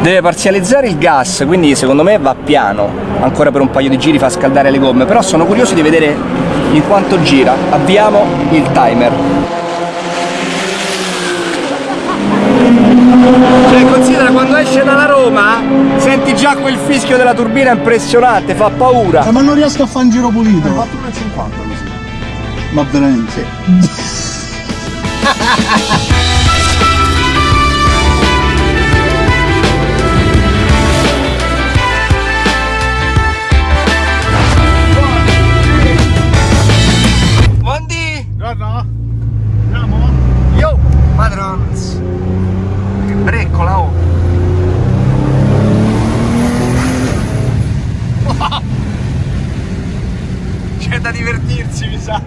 Deve parzializzare il gas, quindi secondo me va piano. Ancora per un paio di giri fa scaldare le gomme, però sono curioso di vedere in quanto gira. Avviamo il timer. Cioè considera quando esce dalla Roma senti già quel fischio della turbina impressionante, fa paura. Eh, ma non riesco a fare un giro pulito. Ho fatto 1,50 così. Ma veramente. Guarda. Andiamo? Yo! Madrons! Che breccola, oh! C'è da divertirsi, mi sa!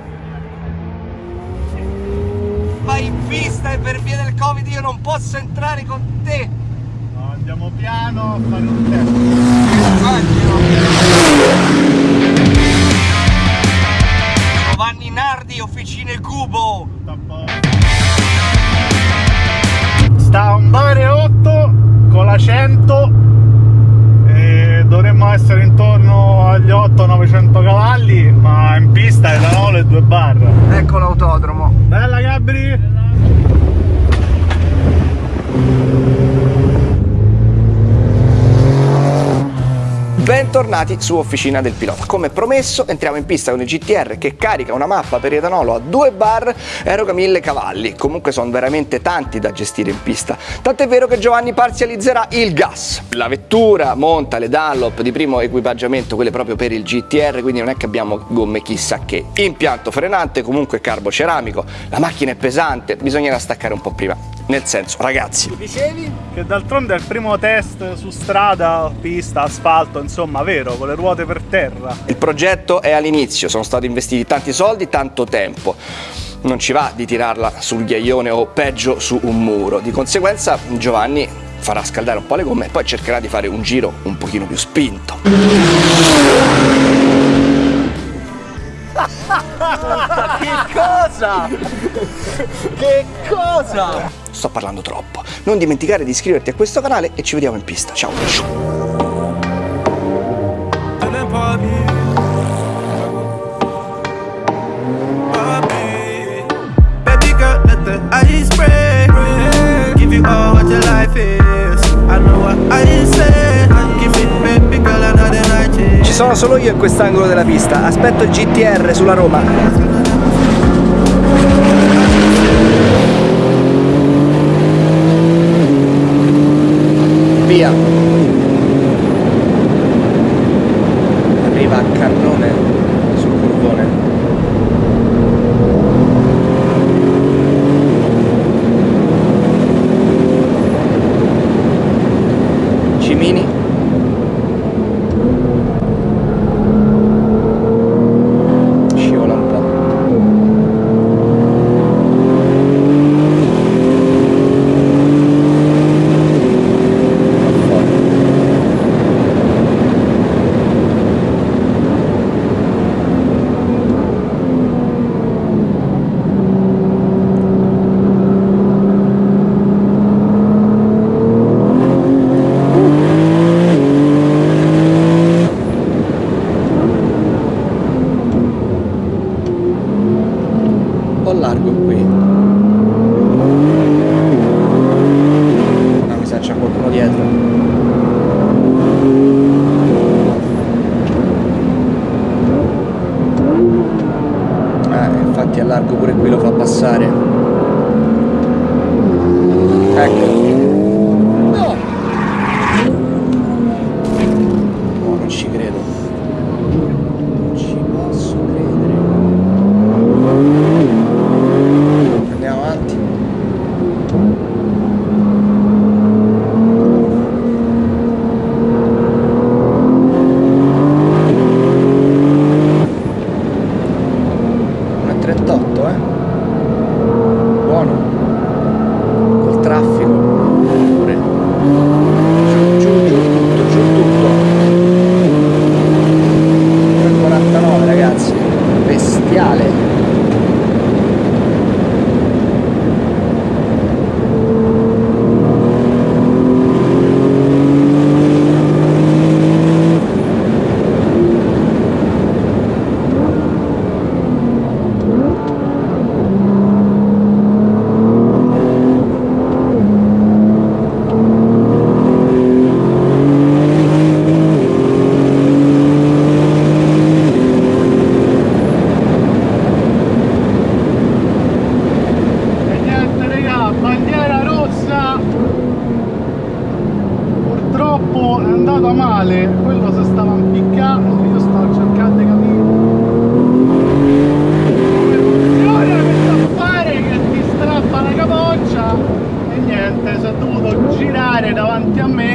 Vai in pista e per via del Covid io non posso entrare con te! No, andiamo piano a fare un tempo. Officine Cubo! Sta a un bare 8 con la 100 e dovremmo essere intorno agli 800-900 cavalli ma in pista etanolo e 2 bar Ecco l'autodromo! bella Gabri Bentornati su Officina del Pilota. Come promesso entriamo in pista con il GTR che carica una mappa per etanolo a 2 bar eroga 1000 cavalli. Comunque sono veramente tanti da gestire in pista. Tant'è vero che Giovanni parzializzerà il gas. La vettura monta le Dunlop di primo equipaggiamento, quelle proprio per il GTR, quindi non è che abbiamo gomme chissà che. Impianto frenante, comunque carbo ceramico. La macchina è pesante, bisognerà staccare un po' prima. Nel senso, ragazzi, dicevi? che d'altronde è il primo test su strada, pista, asfalto insomma vero con le ruote per terra Il progetto è all'inizio, sono stati investiti tanti soldi, tanto tempo. Non ci va di tirarla sul ghiaione o peggio su un muro. Di conseguenza Giovanni farà scaldare un po' le gomme e poi cercherà di fare un giro un pochino più spinto. che cosa? Che cosa? Sto parlando troppo. Non dimenticare di iscriverti a questo canale e ci vediamo in pista. Ciao. Ci sono solo io in quest'angolo della pista. Aspetto il GTR sulla Roma. Via. Arriva a cannone sul curvone. Cimini. Scivola un po'. Va fuori. Un po' largo qui. No, mi sa c'è qualcuno dietro. Eh, infatti a largo pure qui lo fa passare. Ecco. No! No, non ci credo. Non ci posso credere. Andiamo avanti. Una 38, eh? Buono. Col traffico. purtroppo è andata male, quello si stava impiccando, io stavo cercando di capire come funziona questo affare che ti strappa la capoccia e niente, si è dovuto girare davanti a me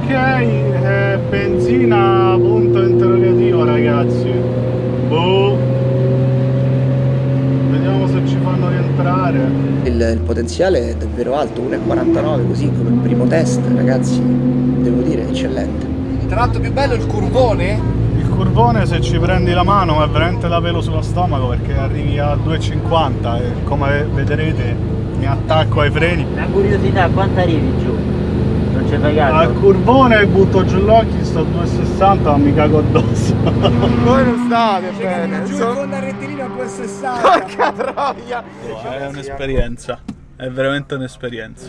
ok eh, benzina punto interrogativo ragazzi. Boh. Vediamo se ci fanno rientrare. Il, il potenziale è davvero alto, 1,49 così come primo test, ragazzi, devo dire, eccellente. Tra l'altro più bello il curvone, il curvone se ci prendi la mano è veramente da pelo sullo stomaco perché arrivi a 2,50 e come vedrete mi attacco ai freni. Una curiosità, quanto arrivi giù? Non c'è pagato? al curvone butto giù gli occhi sto a 2,60 ma mi cago addosso Voi non state bene. So- con la rettilina a 2,60. Porca troia. è un'esperienza è veramente un'esperienza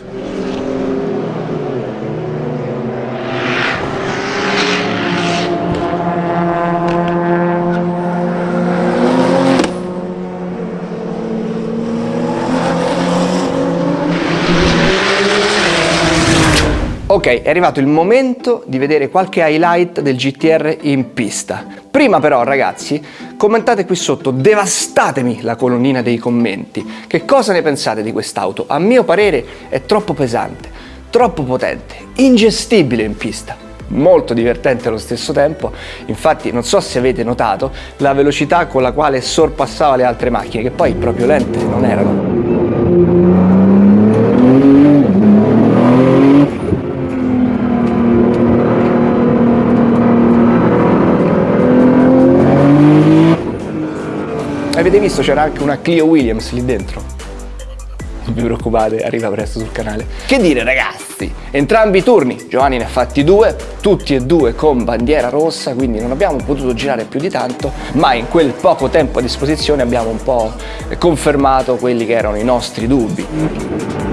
Ok, è arrivato il momento di vedere qualche highlight del GTR in pista. Prima però ragazzi, commentate qui sotto, devastatemi la colonnina dei commenti. Che cosa ne pensate di quest'auto? A mio parere è troppo pesante, troppo potente, ingestibile in pista. Molto divertente allo stesso tempo, infatti non so se avete notato la velocità con la quale sorpassava le altre macchine, che poi proprio lente non erano. Visto c'era anche una Clio Williams lì dentro? Non vi preoccupate, arriva presto sul canale. Che dire ragazzi, entrambi i turni, Giovanni ne ha fatti due, tutti e due con bandiera rossa, quindi non abbiamo potuto girare più di tanto, ma in quel poco tempo a disposizione abbiamo un po' confermato quelli che erano i nostri dubbi.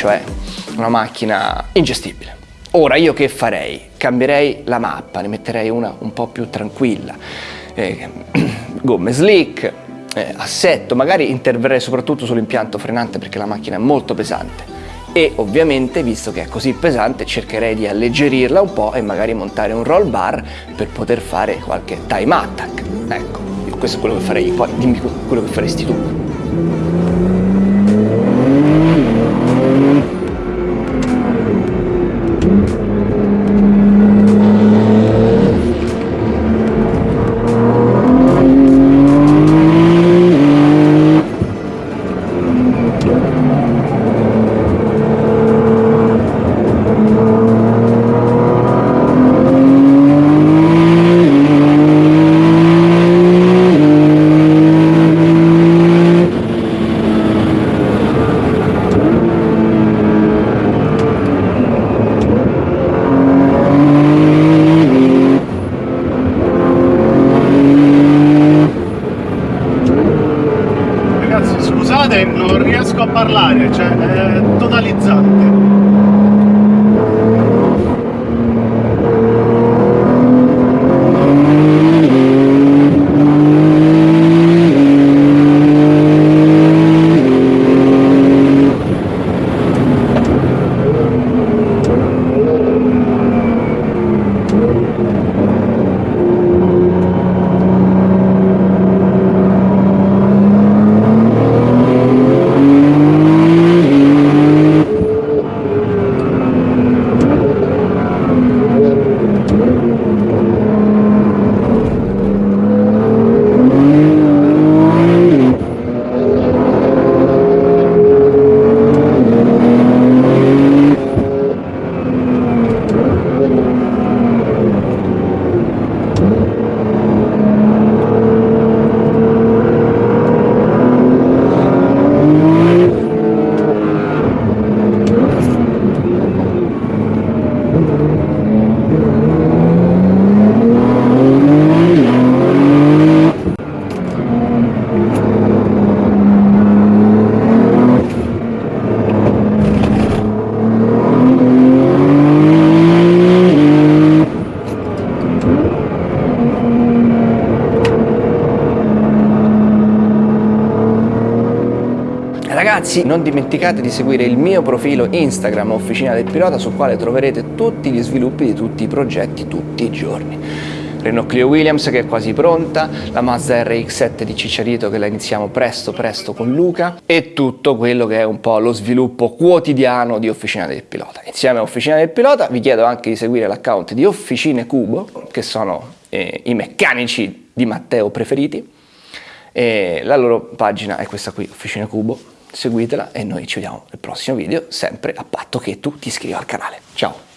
Cioè una macchina ingestibile. Ora io che farei? Cambierei la mappa, ne metterei una un po' più tranquilla, Eh, gomme slick, eh, assetto, magari interverrei soprattutto sull'impianto frenante perché la macchina è molto pesante e ovviamente visto che è così pesante cercherei di alleggerirla un po' e magari montare un roll bar per poter fare qualche time attack. Ecco, questo è quello che farei poi dimmi quello che faresti tu. parlare, cioè Ragazzi, non dimenticate di seguire il mio profilo Instagram Officina del Pilota sul quale troverete tutti gli sviluppi di tutti i progetti tutti i giorni. Renault Clio Williams che è quasi pronta, la Mazda RX-7 di Cicciarito che la iniziamo presto presto con Luca e tutto quello che è un po' lo sviluppo quotidiano di Officina del Pilota. Insieme a Officina del Pilota vi chiedo anche di seguire l'account di Officine Cubo, che sono eh, i meccanici di Matteo preferiti. E la loro pagina è questa qui, Officina Cubo, seguitela e noi ci vediamo nel prossimo video, sempre a patto che tu ti iscriva al canale. Ciao!